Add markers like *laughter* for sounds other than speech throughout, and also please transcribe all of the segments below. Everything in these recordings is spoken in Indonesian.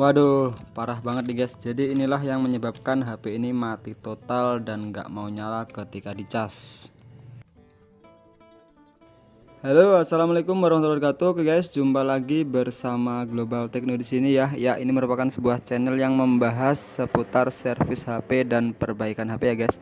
Waduh parah banget nih guys. Jadi inilah yang menyebabkan HP ini mati total dan nggak mau nyala ketika dicas. Halo assalamualaikum warahmatullahi wabarakatuh. Oke guys jumpa lagi bersama Global Techno di sini ya. Ya ini merupakan sebuah channel yang membahas seputar servis HP dan perbaikan HP ya guys.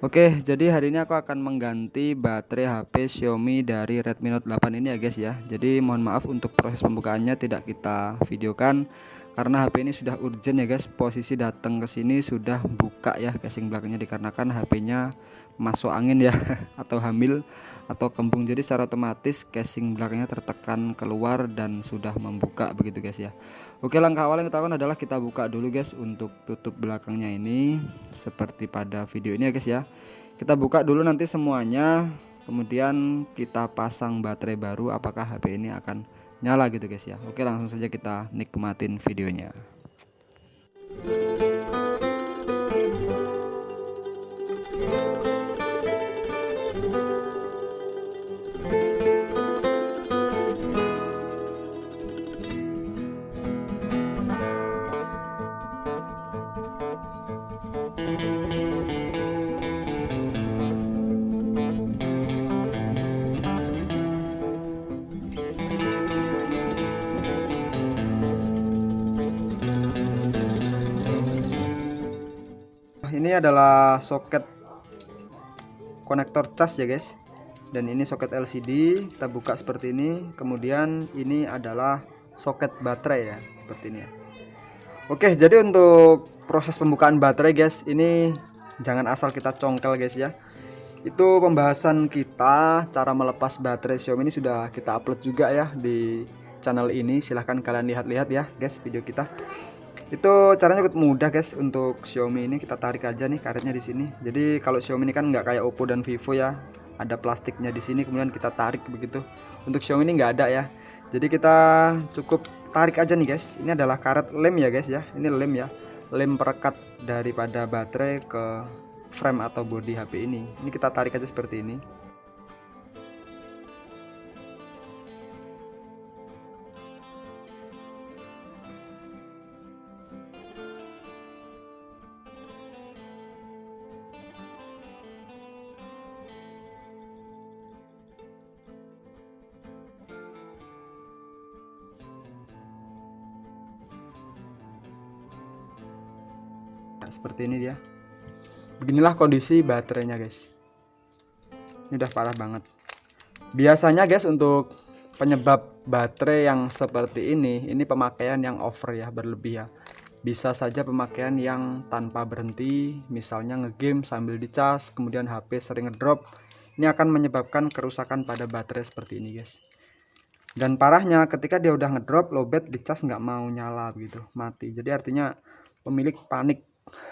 Oke jadi hari ini aku akan mengganti baterai HP Xiaomi dari Redmi Note 8 ini ya guys ya. Jadi mohon maaf untuk proses pembukaannya tidak kita videokan Karena HP ini sudah urgent ya guys Posisi datang ke sini sudah buka ya casing belakangnya Dikarenakan HP-nya masuk angin ya *laughs* Atau hamil atau kembung. Jadi secara otomatis casing belakangnya tertekan keluar dan sudah membuka begitu guys ya. Oke langkah awal yang kita lakukan adalah kita buka dulu guys Untuk tutup belakangnya ini Seperti pada video ini ya guys ya. Kita buka dulu nanti semuanya kemudian kita pasang baterai baru apakah HP ini akan nyala gitu guys ya. Oke langsung saja kita nikmatin videonya ini adalah soket konektor cas ya guys. Dan ini soket LCD kita buka seperti ini. Kemudian ini adalah soket baterai ya seperti ini ya. Oke jadi untuk proses pembukaan baterai guys ini jangan asal kita congkel guys ya. Itu pembahasan kita cara melepas baterai Xiaomi ini sudah kita upload juga ya di channel ini. Silahkan kalian lihat-lihat ya guys video kita itu caranya cukup mudah guys. Untuk Xiaomi ini kita tarik aja nih karetnya di sini. Jadi kalau Xiaomi ini kan nggak kayak Oppo dan Vivo ya. Ada plastiknya di sini kemudian kita tarik begitu. Untuk Xiaomi ini nggak ada ya. Jadi kita cukup tarik aja nih guys. Ini adalah karet lem ya guys ya. Ini lem ya. Lem perekat daripada baterai ke frame atau body HP ini. Ini kita tarik aja seperti ini seperti ini dia. Beginilah kondisi baterainya guys. Ini udah parah banget. Biasanya guys untuk penyebab baterai yang seperti ini ini pemakaian yang over ya berlebih ya. Bisa saja pemakaian yang tanpa berhenti misalnya ngegame sambil dicas kemudian HP sering ngedrop. Ini akan menyebabkan kerusakan pada baterai seperti ini guys. Dan parahnya ketika dia udah ngedrop lowbat dicas nggak mau nyala begitu. Mati. Jadi artinya pemilik panik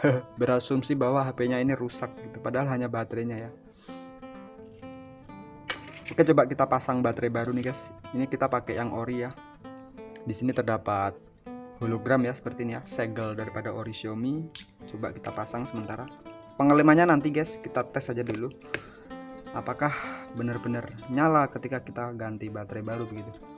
*laughs* berasumsi bahwa HP-nya ini rusak gitu padahal hanya baterainya ya. Oke coba kita pasang baterai baru nih guys. Ini kita pakai yang ori ya. Di sini terdapat hologram ya seperti ini ya segel daripada ori Xiaomi. Coba kita pasang sementara. Pengelemannya nanti guys kita tes aja dulu. Apakah benar-benar nyala ketika kita ganti baterai baru begitu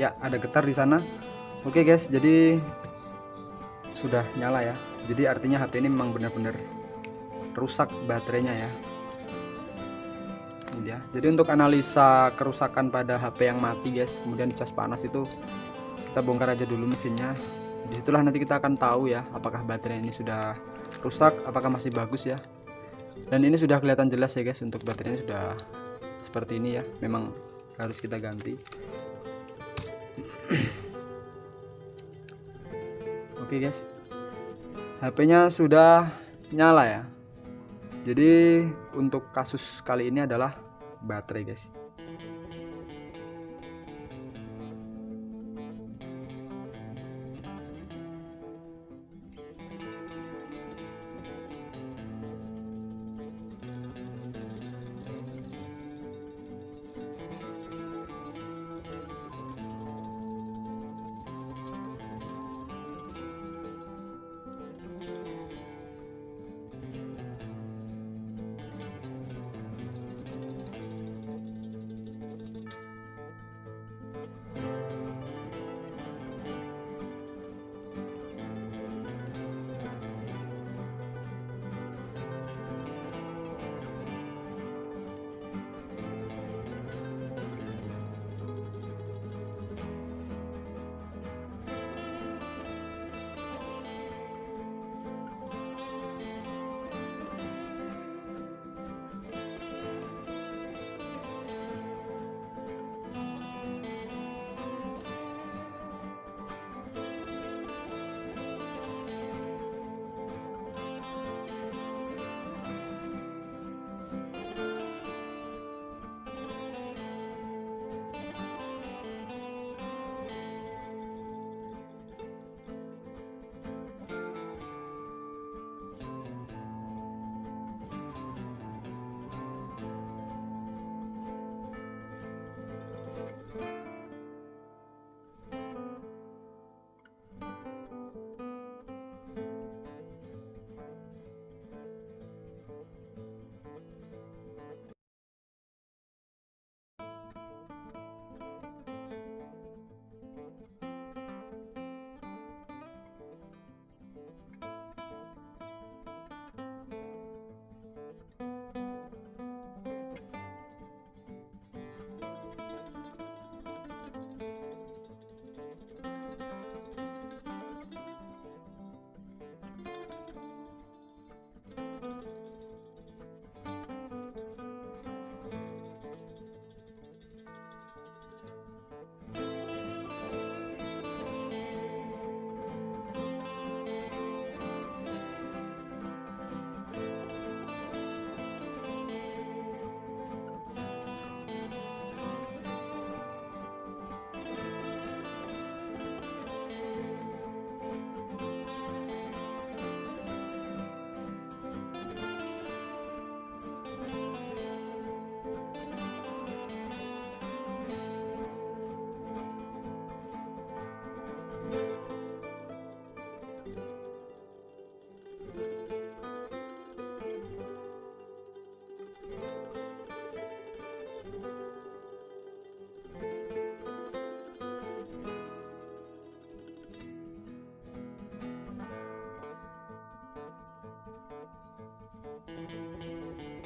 ya ada getar di sana. Oke guys jadi sudah nyala ya. Jadi artinya HP ini memang benar-benar rusak baterainya ya. Ini dia. Jadi untuk analisa kerusakan pada HP yang mati guys kemudian cas panas itu kita bongkar aja dulu mesinnya. Di situlah nanti kita akan tahu ya apakah baterai ini sudah rusak apakah masih bagus ya. Dan ini sudah kelihatan jelas ya guys untuk baterainya sudah seperti ini ya. Memang harus kita ganti *clears throat* Oke guys. HP-nya sudah nyala ya. Jadi untuk kasus kali ini adalah baterai guys